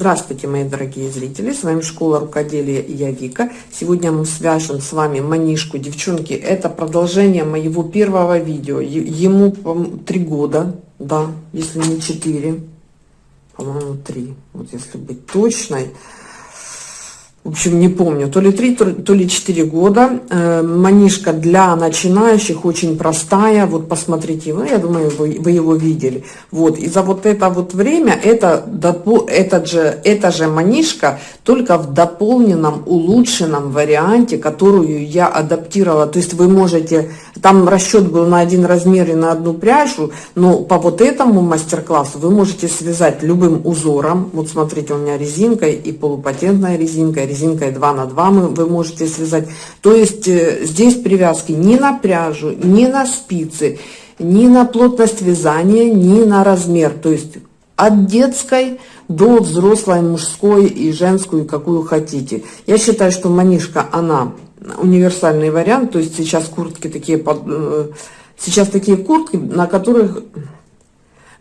Здравствуйте, мои дорогие зрители, с вами Школа Рукоделия и я Вика. Сегодня мы свяжем с вами манишку. Девчонки, это продолжение моего первого видео. Ему три года, да, если не четыре, по-моему, три, вот если быть точной в общем, не помню, то ли 3, то ли 4 года. Э, манишка для начинающих очень простая. Вот посмотрите, ну, я думаю, вы, вы его видели. Вот, и за вот это вот время, это, этот же, эта же манишка, только в дополненном, улучшенном варианте, которую я адаптировала. То есть вы можете, там расчет был на один размер и на одну пряжу, но по вот этому мастер-классу вы можете связать любым узором. Вот смотрите, у меня резинка и полупатентная резинка, резинкой 2 на 2 мы, вы можете связать. То есть э, здесь привязки ни на пряжу, ни на спицы, ни на плотность вязания, ни на размер. То есть от детской до взрослой, мужской и женскую, какую хотите. Я считаю, что манишка, она универсальный вариант. То есть сейчас куртки такие, э, сейчас такие куртки, на которых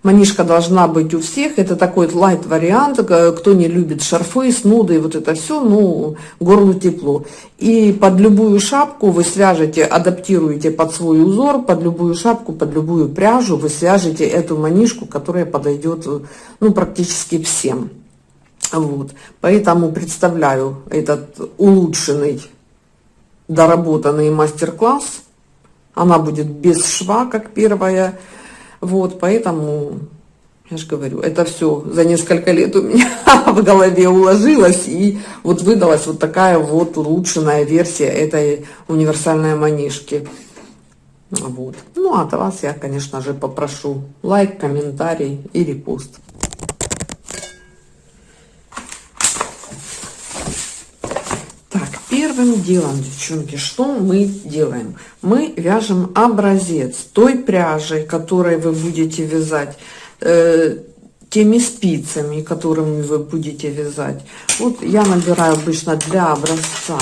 Манишка должна быть у всех. Это такой лайт вариант. Кто не любит шарфы, снуды и вот это все, ну, горлу тепло. И под любую шапку вы свяжете, адаптируете под свой узор, под любую шапку, под любую пряжу вы свяжете эту манишку, которая подойдет, ну, практически всем. Вот. Поэтому представляю этот улучшенный, доработанный мастер-класс. Она будет без шва, как первая вот, поэтому, я же говорю, это все за несколько лет у меня в голове уложилось, и вот выдалась вот такая вот улучшенная версия этой универсальной манишки. Вот. Ну, а от вас я, конечно же, попрошу лайк, комментарий и репост. Первым делом, девчонки, что мы делаем? Мы вяжем образец той пряжи, которой вы будете вязать, э, теми спицами, которыми вы будете вязать. Вот я набираю обычно для образца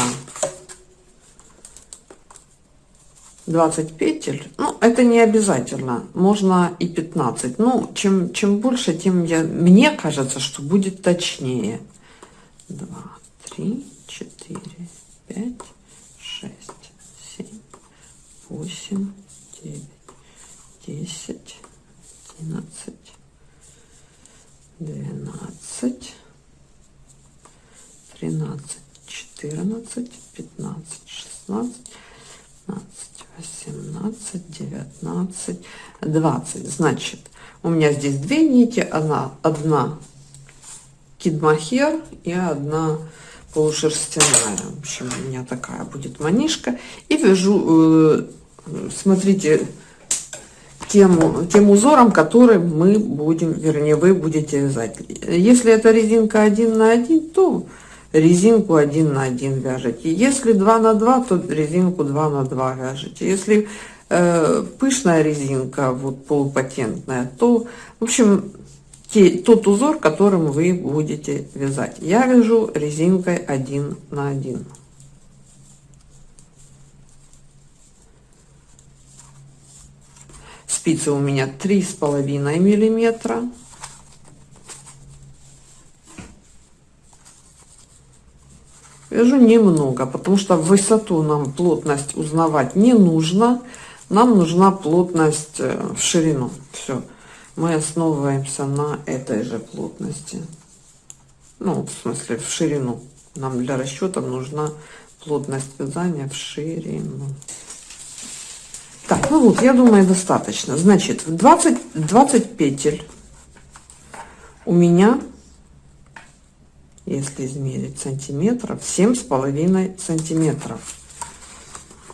20 петель. Ну, это не обязательно, можно и 15. Ну, чем, чем больше, тем я, мне кажется, что будет точнее. 2, 3, 4, пять, шесть, семь, восемь, девять, десять, одиннадцать, двенадцать, тринадцать, четырнадцать, пятнадцать, шестнадцать, пятнадцать, восемнадцать, девятнадцать, двадцать. Значит, у меня здесь две нити, одна, одна кидмахер и одна полушерстяная. В общем, у меня такая будет манишка. И вяжу, э, смотрите, тем, тем узором, который мы будем, вернее, вы будете вязать. Если это резинка 1 на 1, то резинку 1 на 1 вяжете. Если 2 на 2, то резинку 2 на 2 вяжете. Если э, пышная резинка, вот полупатентная, то, в общем, те, тот узор, которым вы будете вязать. Я вяжу резинкой 1 на 1. Спицы у меня три с половиной миллиметра. Вяжу немного, потому что высоту нам плотность узнавать не нужно. Нам нужна плотность э, в ширину. Мы основываемся на этой же плотности. Ну, в смысле, в ширину. Нам для расчета нужна плотность вязания в ширину. Так, ну вот, я думаю, достаточно. Значит, 20, 20 петель у меня, если измерить сантиметров, семь с половиной сантиметров.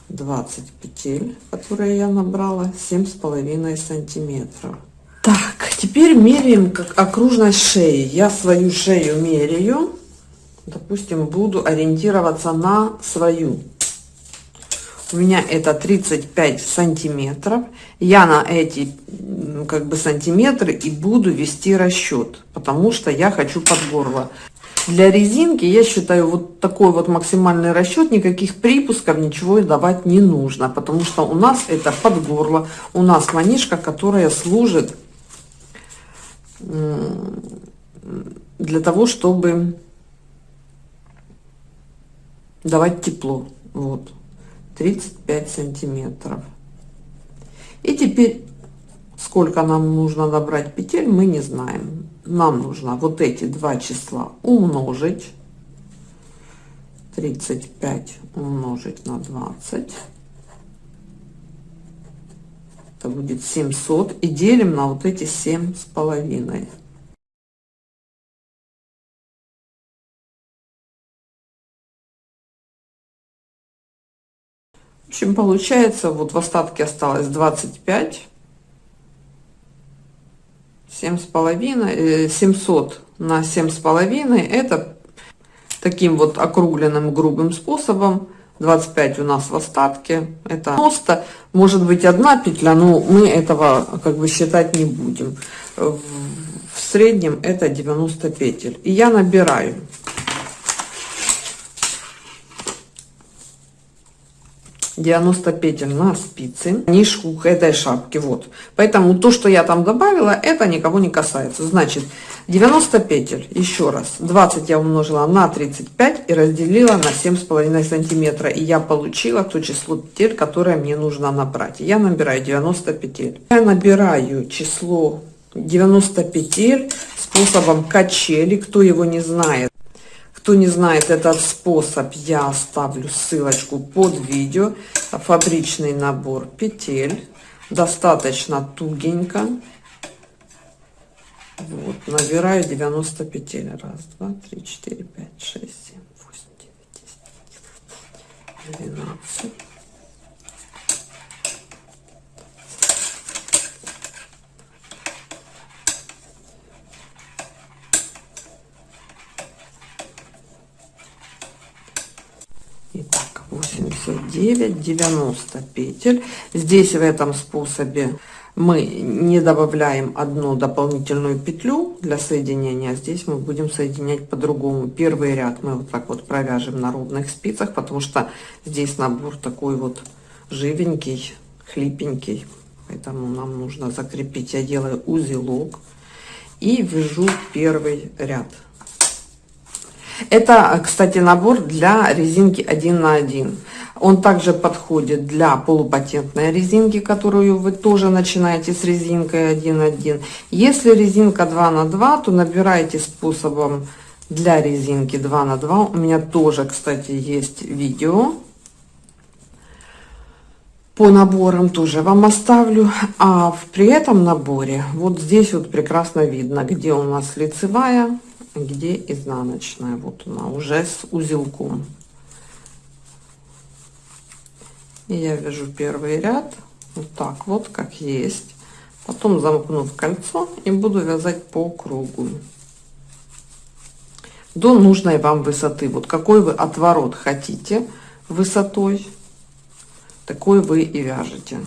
20 петель, которые я набрала, семь с половиной сантиметров. Так, теперь меряем как окружность шеи. Я свою шею меряю. Допустим, буду ориентироваться на свою. У меня это 35 сантиметров. Я на эти как бы сантиметры и буду вести расчет, потому что я хочу под горло. Для резинки, я считаю, вот такой вот максимальный расчет, никаких припусков, ничего давать не нужно, потому что у нас это под горло, у нас манишка, которая служит для того, чтобы давать тепло. Вот, 35 сантиметров. И теперь, сколько нам нужно набрать петель, мы не знаем. Нам нужно вот эти два числа умножить. 35 умножить на 20 это будет 700 и делим на вот эти семь с половиной. В общем получается вот в остатке осталось 25 семь с половиной 700 э, на семь с половиной. Это таким вот округленным грубым способом. 25 у нас в остатке. Это просто может быть одна петля но мы этого как бы считать не будем. В среднем это 90 петель. И я набираю 90 петель на спицы нишку к этой шапке вот. Поэтому то что я там добавила это никого не касается. Значит 90 петель еще раз 20 я умножила на 35 и разделила на семь с половиной сантиметра. И я получила то число петель которое мне нужно набрать. Я набираю 90 петель. Я набираю число 90 петель способом качели. Кто его не знает кто не знает этот способ, я оставлю ссылочку под видео. Фабричный набор петель. Достаточно тугенько. Вот, набираю 90 петель. Раз, два, три, четыре, пять, шесть, семь, восемь, девять, десять, двенадцать. Итак, 89, 90 петель. Здесь в этом способе мы не добавляем одну дополнительную петлю для соединения. Здесь мы будем соединять по-другому. Первый ряд мы вот так вот провяжем на ровных спицах, потому что здесь набор такой вот живенький, хлипенький. Поэтому нам нужно закрепить. Я делаю узелок и вяжу первый ряд. Это, кстати, набор для резинки 1 на 1. Он также подходит для полупатентной резинки, которую вы тоже начинаете с резинкой 1 на 1. Если резинка 2 на 2, то набирайте способом для резинки 2 на 2. У меня тоже, кстати, есть видео по наборам тоже вам оставлю а при этом наборе вот здесь вот прекрасно видно где у нас лицевая где изнаночная вот она уже с узелком и я вяжу первый ряд вот так вот как есть. Потом замкну в кольцо и буду вязать по кругу. До нужной вам высоты. Вот какой вы отворот хотите высотой такой вы и вяжете.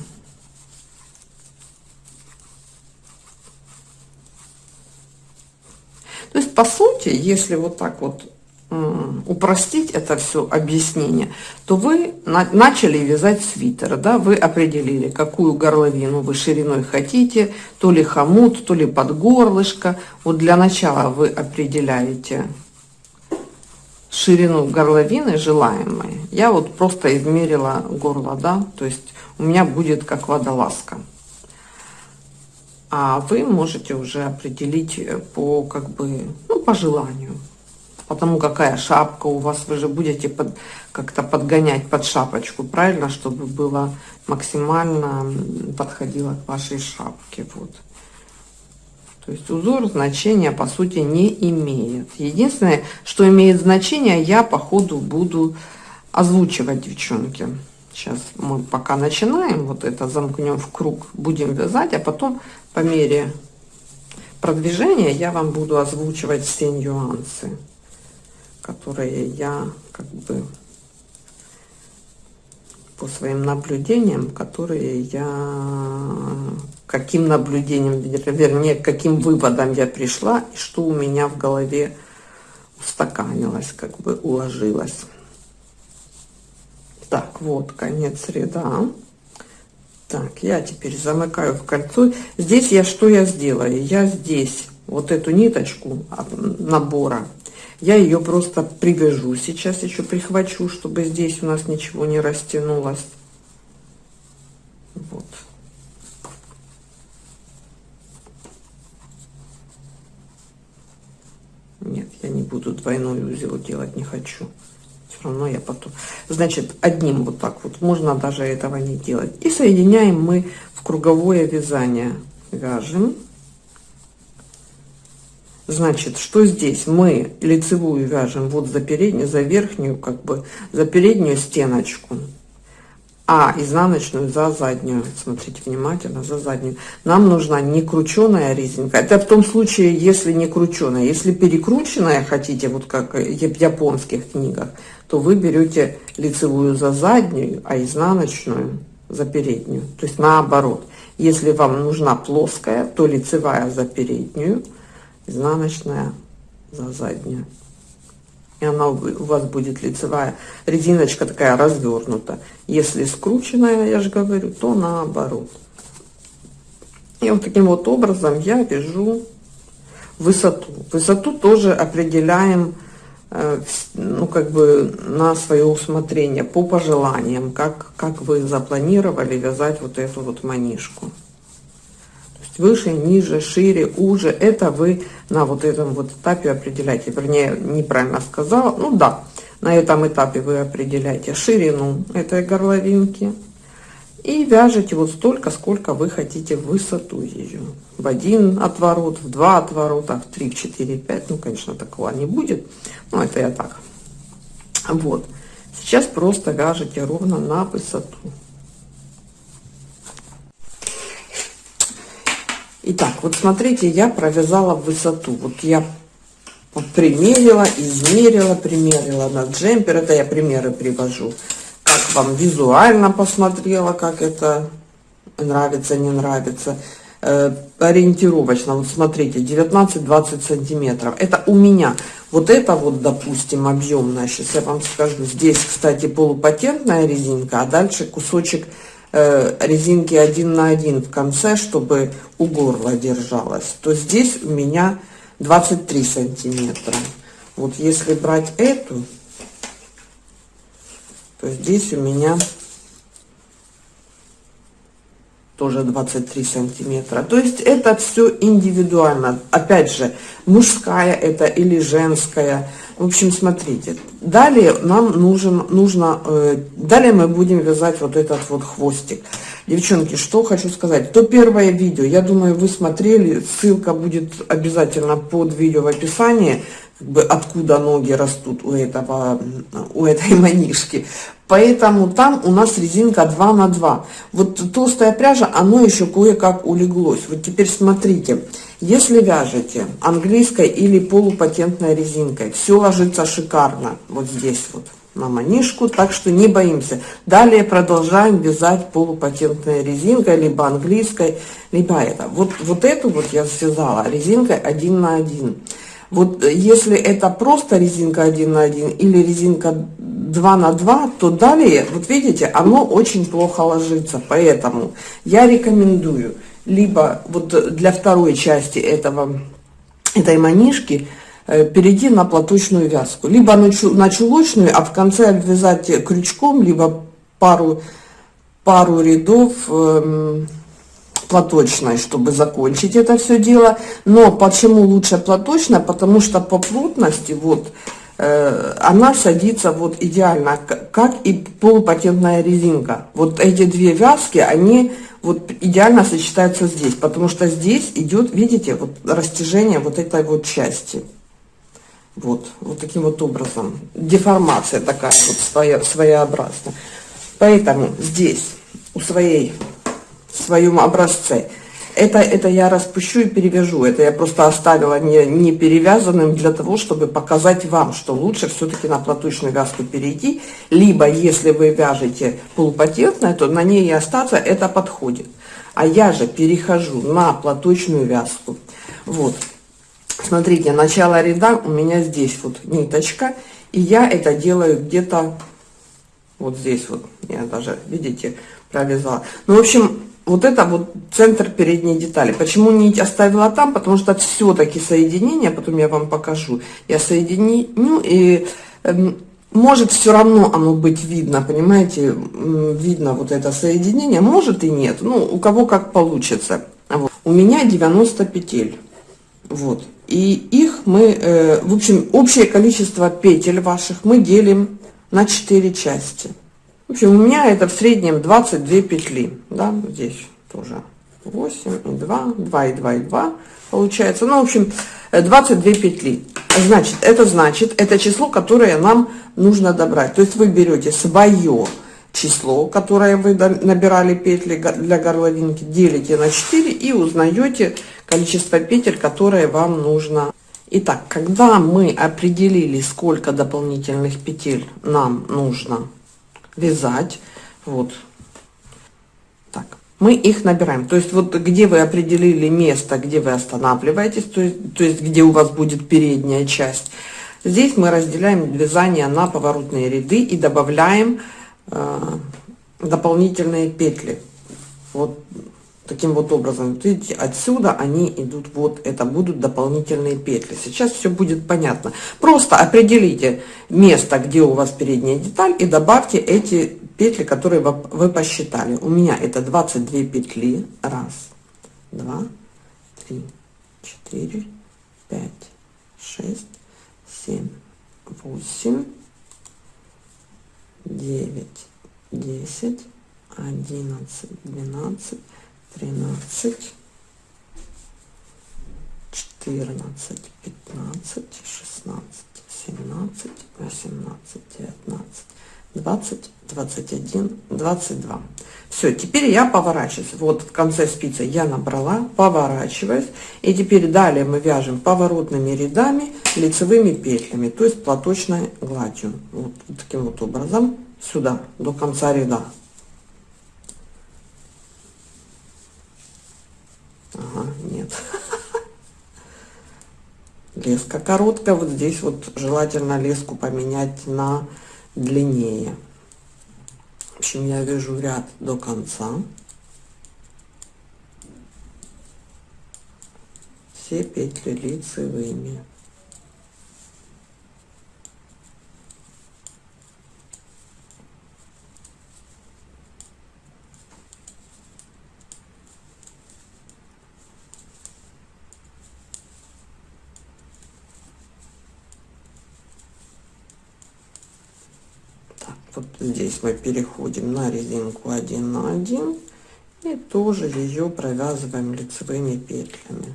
То есть, по сути, если вот так вот упростить это все объяснение, то вы на начали вязать свитер, да, вы определили, какую горловину вы шириной хотите, то ли хомут, то ли под горлышко. Вот для начала вы определяете ширину горловины желаемой. Я вот просто измерила горло, да, то есть у меня будет как водолазка а вы можете уже определить э, по как бы ну по желанию потому какая шапка у вас вы же будете под как-то подгонять под шапочку правильно чтобы было максимально подходило к вашей шапке вот. То есть узор значения по сути не имеет. Единственное что имеет значение я по ходу буду озвучивать девчонки. Сейчас мы пока начинаем, вот это замкнем в круг, будем вязать, а потом по мере продвижения я вам буду озвучивать все нюансы, которые я как бы по своим наблюдениям, которые я каким наблюдением, вернее, каким выводом я пришла и что у меня в голове устаканилось, как бы уложилось. Так, вот конец ряда. Так, я теперь замыкаю в кольцо. Здесь я что я сделаю? Я здесь вот эту ниточку набора, я ее просто привяжу. Сейчас еще прихвачу, чтобы здесь у нас ничего не растянулось. Вот. Нет, я не буду двойной узел делать, не хочу. Все равно я потом... Значит, одним вот так вот, можно даже этого не делать. И соединяем мы в круговое вязание. Вяжем. Значит, что здесь? Мы лицевую вяжем вот за переднюю, за верхнюю, как бы, за переднюю стеночку а изнаночную за заднюю. Смотрите внимательно, за заднюю. Нам нужна не крученая резинка. Это в том случае, если не крученая. Если перекрученная хотите, вот как в японских книгах, то вы берете лицевую за заднюю, а изнаночную за переднюю. То есть наоборот. Если вам нужна плоская, то лицевая за переднюю, изнаночная за заднюю и она у вас будет лицевая резиночка такая развернута. Если скрученная, я же говорю, то наоборот. И вот таким вот образом я вяжу высоту. Высоту тоже определяем, э, ну, как бы на свое усмотрение, по пожеланиям, как, как вы запланировали вязать вот эту вот манишку выше, ниже, шире, уже. Это вы на вот этом вот этапе определяете. Вернее, неправильно сказала. Ну да, на этом этапе вы определяете ширину этой горловинки. И вяжете вот столько, сколько вы хотите высоту ее. В один отворот, в два отворота, в три, четыре, пять. Ну, конечно, такого не будет. Но это я так. Вот. Сейчас просто вяжете ровно на высоту. Итак, вот смотрите, я провязала высоту. Вот я примерила, измерила, примерила на джемпер. Это я примеры привожу. Как вам визуально посмотрела, как это нравится, не нравится. Э, ориентировочно, вот смотрите, 19-20 сантиметров. Это у меня. Вот это вот, допустим, объемная. Сейчас я вам скажу. Здесь, кстати, полупатентная резинка, а дальше кусочек резинки один на один в конце, чтобы у горла держалась, то здесь у меня 23 сантиметра. Вот если брать эту, то здесь у меня тоже 23 сантиметра. То есть это все индивидуально. Опять же, мужская это или женская. В общем, смотрите. Далее нам нужен, нужно, э, далее мы будем вязать вот этот вот хвостик. Девчонки, что хочу сказать. То первое видео, я думаю, вы смотрели, ссылка будет обязательно под видео в описании, как бы откуда ноги растут у этого, у этой манишки. Поэтому там у нас резинка 2 на 2. Вот толстая пряжа, оно еще кое-как улеглось. Вот теперь смотрите. Если вяжете английской или полупатентной резинкой, все ложится шикарно вот здесь вот на манишку, так что не боимся. Далее продолжаем вязать полупатентной резинкой, либо английской, либо это. Вот, вот эту вот я связала резинкой один на один. Вот если это просто резинка один на один или резинка 2 на 2, то далее, вот видите, оно очень плохо ложится. Поэтому я рекомендую либо вот для второй части этого, этой манишки э, перейти на платочную вязку. Либо на, чулочную, а в конце обвязать крючком, либо пару, пару рядов э, платочной, чтобы закончить это все дело. Но почему лучше платочная? Потому что по плотности вот э, она садится вот идеально, как и полупатентная резинка. Вот эти две вязки, они вот идеально сочетаются здесь, потому что здесь идет, видите, вот растяжение вот этой вот части. Вот, вот таким вот образом. Деформация такая вот своя, своеобразная. Поэтому здесь, у своей, в своем образце, это, это я распущу и перевяжу. Это я просто оставила не, не перевязанным для того, чтобы показать вам, что лучше все-таки на платочную вязку перейти. Либо, если вы вяжете полупатентное, то на ней и остаться это подходит. А я же перехожу на платочную вязку. Вот. Смотрите, начало ряда у меня здесь вот ниточка. И я это делаю где-то вот здесь вот. Я даже, видите, провязала. Ну, в общем, вот это вот центр передней детали. Почему нить оставила там? Потому что все-таки соединение, потом я вам покажу, я соединю и эм, может все равно оно быть видно, понимаете, видно вот это соединение, может и нет, ну у кого как получится. Вот. У меня 90 петель, вот, и их мы, э, в общем, общее количество петель ваших мы делим на 4 части. В общем, у меня это в среднем 22 петли, да, здесь тоже 8 и 2, 2 и 2 и 2 получается, ну, в общем, 22 петли. Значит, это значит, это число, которое нам нужно добрать. То есть вы берете свое число, которое вы набирали петли для горловинки, делите на 4 и узнаете количество петель, которые вам нужно. Итак, когда мы определили, сколько дополнительных петель нам нужно вязать, вот, так, мы их набираем. То есть вот где вы определили место, где вы останавливаетесь, то есть, то есть где у вас будет передняя часть, здесь мы разделяем вязание на поворотные ряды и добавляем э, дополнительные петли. Вот таким вот образом. Видите, отсюда они идут, вот это будут дополнительные петли. Сейчас все будет понятно. Просто определите место, где у вас передняя деталь и добавьте эти петли, которые вы посчитали. У меня это 22 петли. Раз, два, три, четыре, пять, шесть, семь, восемь, девять, десять, одиннадцать, двенадцать, тринадцать, четырнадцать, пятнадцать, шестнадцать, семнадцать, восемнадцать, девятнадцать, двадцать, двадцать один, двадцать два. Все, теперь я поворачиваюсь. Вот в конце спицы я набрала, поворачиваюсь. И теперь далее мы вяжем поворотными рядами, лицевыми петлями, то есть платочной гладью. Вот таким вот образом сюда, до конца ряда. Ага, нет. Леска короткая. Вот здесь вот желательно леску поменять на длиннее. В общем, я вяжу ряд до конца. Все петли лицевыми. Вот здесь мы переходим на резинку 1 на 1 и тоже ее провязываем лицевыми петлями.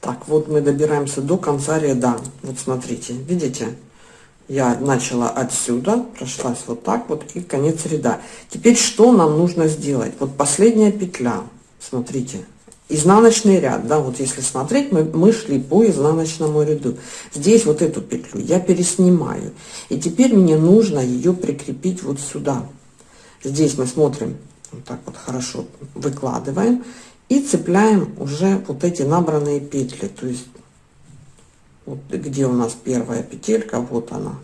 Так вот мы добираемся до конца ряда. Вот смотрите видите я начала отсюда, прошлась вот так вот и конец ряда. Теперь что нам нужно сделать? Вот последняя петля, смотрите, изнаночный ряд, да, вот если смотреть, мы, мы шли по изнаночному ряду. Здесь вот эту петлю я переснимаю. И теперь мне нужно ее прикрепить вот сюда. Здесь мы смотрим, вот так вот хорошо выкладываем и цепляем уже вот эти набранные петли. То есть вот где у нас первая петелька, вот она.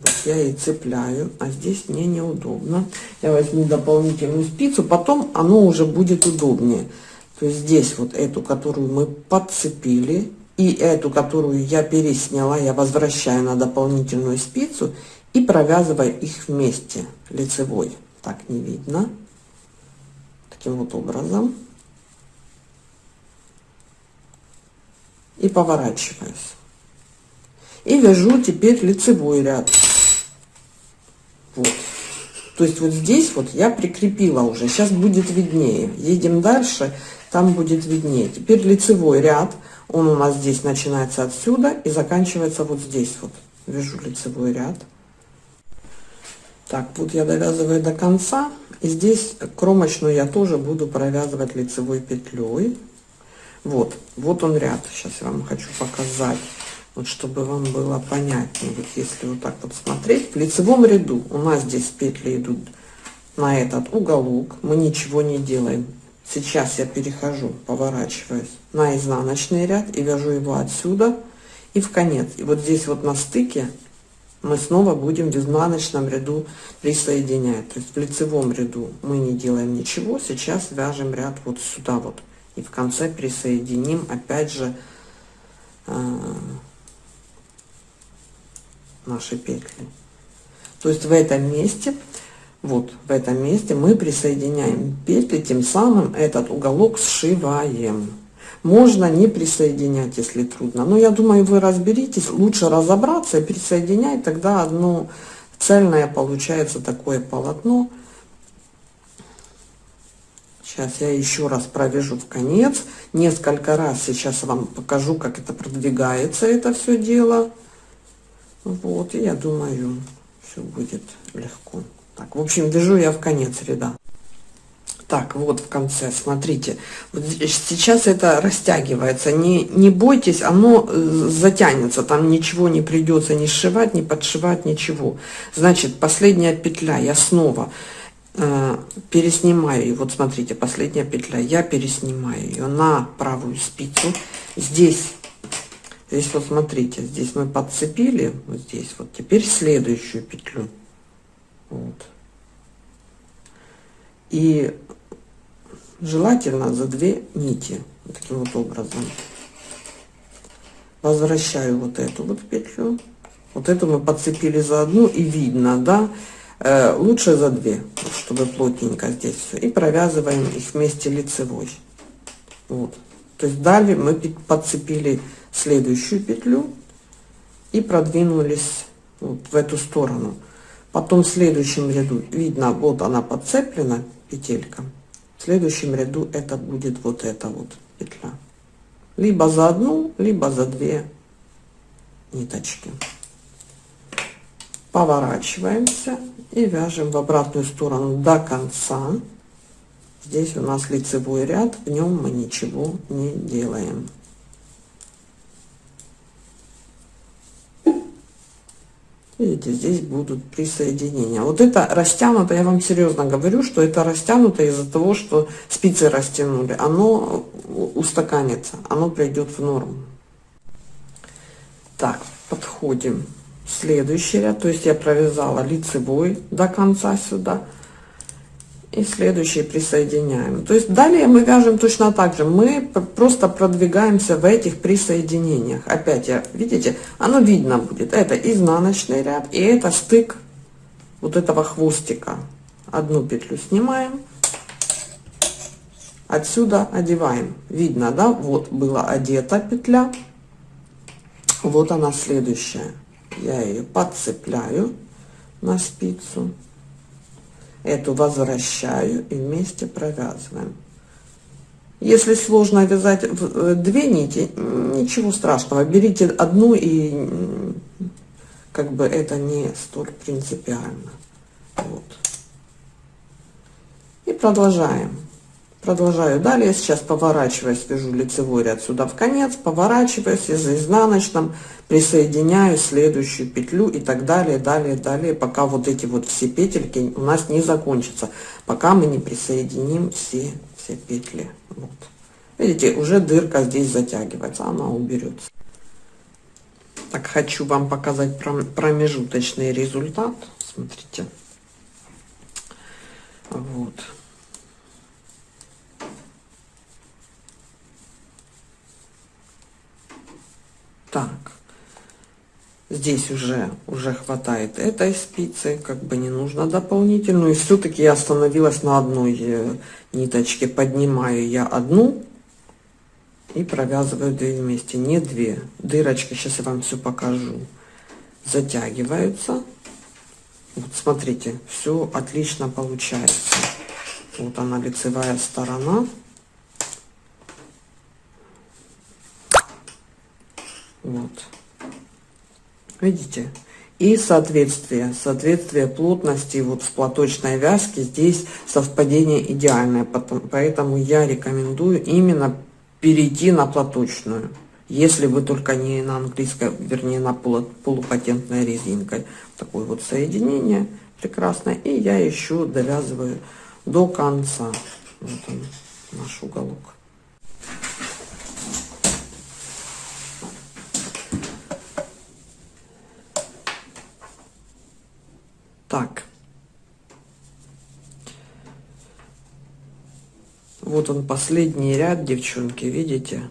Вот я и цепляю, а здесь мне неудобно. Я возьму дополнительную спицу, потом оно уже будет удобнее. То есть здесь вот эту, которую мы подцепили, и эту, которую я пересняла, я возвращаю на дополнительную спицу и провязываю их вместе лицевой. Так не видно. Таким вот образом. И поворачиваюсь. И вяжу теперь лицевой ряд. Вот. То есть вот здесь вот я прикрепила уже. Сейчас будет виднее. Едем дальше, там будет виднее. Теперь лицевой ряд. Он у нас здесь начинается отсюда и заканчивается вот здесь вот. Вяжу лицевой ряд. Так, вот я довязываю до конца. И здесь кромочную я тоже буду провязывать лицевой петлей. Вот, вот он ряд. Сейчас я вам хочу показать, вот чтобы вам было понятнее. Вот если вот так вот смотреть, в лицевом ряду у нас здесь петли идут на этот уголок. Мы ничего не делаем Сейчас я перехожу, поворачиваюсь на изнаночный ряд и вяжу его отсюда и в конец. И вот здесь вот на стыке мы снова будем в изнаночном ряду присоединять. То есть в лицевом ряду мы не делаем ничего. Сейчас вяжем ряд вот сюда вот. И в конце присоединим опять же э, наши петли. То есть в этом месте вот в этом месте мы присоединяем петли, тем самым этот уголок сшиваем. Можно не присоединять, если трудно. Но я думаю, вы разберитесь, лучше разобраться и присоединять, тогда одно цельное получается такое полотно. Сейчас я еще раз провяжу в конец. Несколько раз сейчас вам покажу, как это продвигается, это все дело. Вот, и я думаю, все будет легко. Так, в общем, вяжу я в конец ряда. Так, вот в конце, смотрите, вот сейчас это растягивается, не, не бойтесь, оно э, затянется, там ничего не придется не сшивать, не подшивать, ничего. Значит, последняя петля, я снова переснимаю, и вот смотрите, последняя петля, я переснимаю ее на правую спицу, здесь, здесь вот смотрите, здесь мы подцепили, вот здесь вот, теперь следующую петлю, вот. И желательно за две нити, таким вот образом. Возвращаю вот эту вот петлю. Вот эту мы подцепили за одну и видно, да, э, лучше за две, чтобы плотненько здесь все. И провязываем их вместе лицевой. Вот. То есть далее мы подцепили следующую петлю и продвинулись вот в эту сторону. Потом в следующем ряду, видно, вот она подцеплена, петелька. В следующем ряду это будет вот эта вот петля. Либо за одну, либо за две ниточки. Поворачиваемся и вяжем в обратную сторону до конца. Здесь у нас лицевой ряд, в нем мы ничего не делаем. Видите, здесь будут присоединения. Вот это растянуто, я вам серьезно говорю, что это растянуто из-за того, что спицы растянули. Оно устаканится, оно придет в норму. Так, подходим. Следующий ряд, то есть я провязала лицевой до конца сюда и следующий присоединяем. То есть далее мы вяжем точно так же. Мы просто продвигаемся в этих присоединениях. Опять, я, видите, оно видно будет. Это изнаночный ряд и это стык вот этого хвостика. Одну петлю снимаем. Отсюда одеваем. Видно, да? Вот была одета петля. Вот она следующая. Я ее подцепляю на спицу эту возвращаю и вместе провязываем. Если сложно вязать э, две нити, ничего страшного, берите одну и как бы это не столь принципиально. Вот. И продолжаем. Продолжаю далее. Сейчас поворачиваюсь, вяжу лицевой ряд сюда в конец, поворачиваюсь и за изнаночным присоединяю следующую петлю и так далее, далее, далее, пока вот эти вот все петельки у нас не закончатся, пока мы не присоединим все, все петли. Вот. Видите, уже дырка здесь затягивается, она уберется. Так, хочу вам показать промежуточный результат. Смотрите. Вот. Так, здесь уже, уже хватает этой спицы, как бы не нужно дополнительную. И все-таки я остановилась на одной э, ниточке. Поднимаю я одну и провязываю две вместе, не две. Дырочки, сейчас я вам все покажу, затягиваются. Вот смотрите, все отлично получается. Вот она лицевая сторона. Вот. Видите? И соответствие, соответствие плотности вот в платочной вязке здесь совпадение идеальное, поэтому я рекомендую именно перейти на платочную, если вы только не на английской, вернее на полупатентной резинкой. Такое вот соединение прекрасное, и я еще довязываю до конца. Вот он. наш уголок. Так. Вот он последний ряд, девчонки, видите?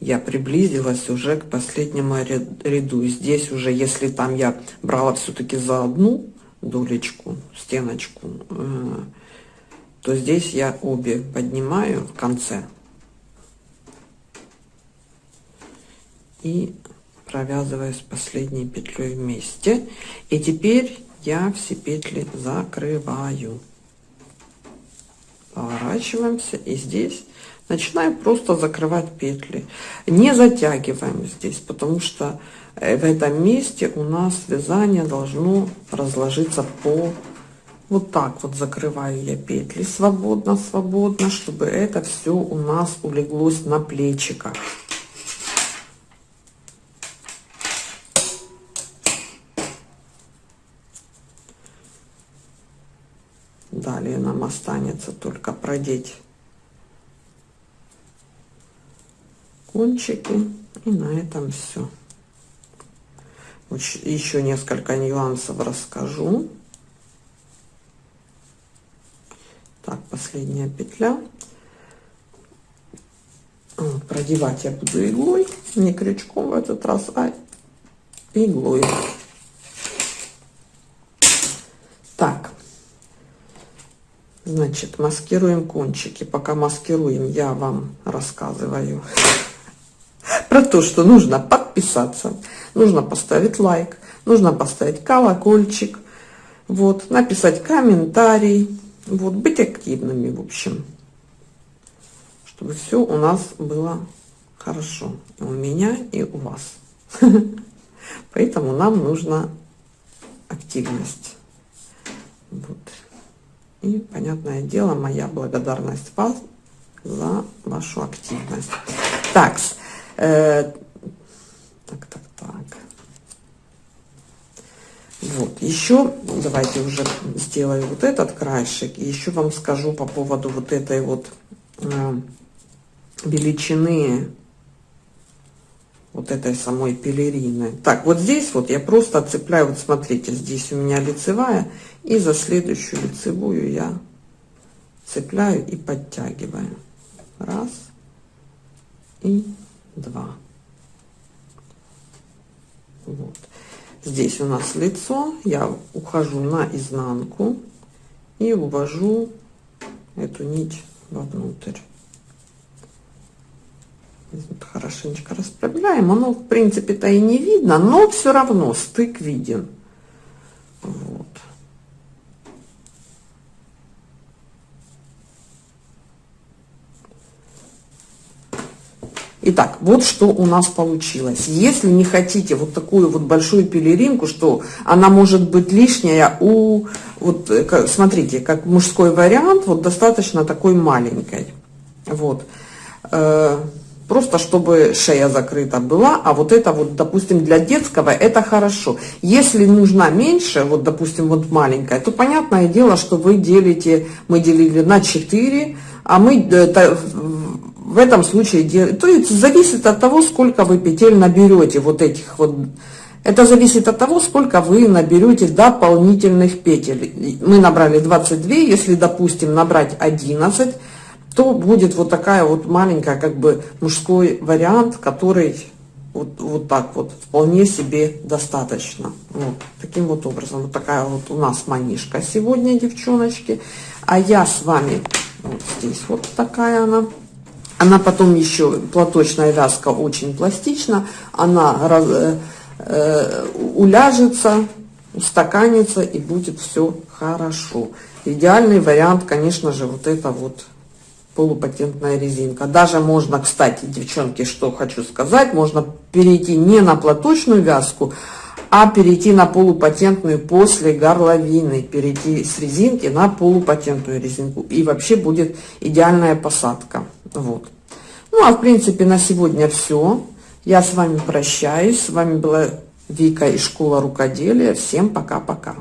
Я приблизилась уже к последнему ряду. Здесь уже, если там я брала все-таки за одну долечку, стеночку, э, то здесь я обе поднимаю в конце. И провязываю с последней петлей вместе. И теперь я все петли закрываю. Поворачиваемся и здесь начинаем просто закрывать петли. Не затягиваем здесь потому что э, в этом месте у нас вязание должно разложиться по вот так вот закрываю я петли свободно свободно чтобы это все у нас улеглось на плечиках Далее нам останется только продеть кончики. И на этом все. Еще несколько нюансов расскажу. Так, последняя петля. Вот, продевать я буду иглой, не крючком в этот раз, а иглой. Так, Значит, маскируем кончики. Пока маскируем, я вам рассказываю про то, что нужно подписаться, нужно поставить лайк, нужно поставить колокольчик, вот, написать комментарий, вот, быть активными, в общем, чтобы все у нас было хорошо, у меня и у вас. Поэтому нам нужна активность. Вот. И, понятное дело, моя благодарность вас за вашу активность. Так, э, так, так, так. Вот, еще давайте уже сделаю вот этот краешек. И еще вам скажу по поводу вот этой вот э, величины вот этой самой пелерины. Так, вот здесь вот я просто отцепляю, вот смотрите, здесь у меня лицевая, и за следующую лицевую я цепляю и подтягиваю. Раз и два. Вот. Здесь у нас лицо, я ухожу на изнанку и увожу эту нить вовнутрь хорошенечко расправляем. Оно, в принципе-то и не видно, но все равно стык виден. Вот. Итак, вот что у нас получилось. Если не хотите вот такую вот большую пелеринку, что она может быть лишняя у... Вот смотрите, как мужской вариант, вот достаточно такой маленькой. Вот. Просто чтобы шея закрыта была, а вот это вот, допустим, для детского это хорошо. Если нужна меньше, вот, допустим, вот маленькая, то понятное дело, что вы делите, мы делили на 4, а мы это, в этом случае делаем, то есть зависит от того, сколько вы петель наберете вот этих вот, это зависит от того, сколько вы наберете дополнительных петель. Мы набрали 22, если, допустим, набрать 11, то будет вот такая вот маленькая, как бы мужской вариант, который вот, вот так вот вполне себе достаточно. Вот таким вот образом. Вот такая вот у нас манишка сегодня, девчоночки. А я с вами вот здесь вот такая она. Она потом еще, платочная вязка очень пластична. Она раз, э, э, уляжется, устаканится и будет все хорошо. Идеальный вариант, конечно же, вот это вот полупатентная резинка. Даже можно, кстати, девчонки, что хочу сказать, можно перейти не на платочную вязку, а перейти на полупатентную после горловины, перейти с резинки на полупатентную резинку. И вообще будет идеальная посадка. Вот. Ну, а в принципе на сегодня все. Я с вами прощаюсь. С вами была Вика из школы рукоделия. Всем пока-пока.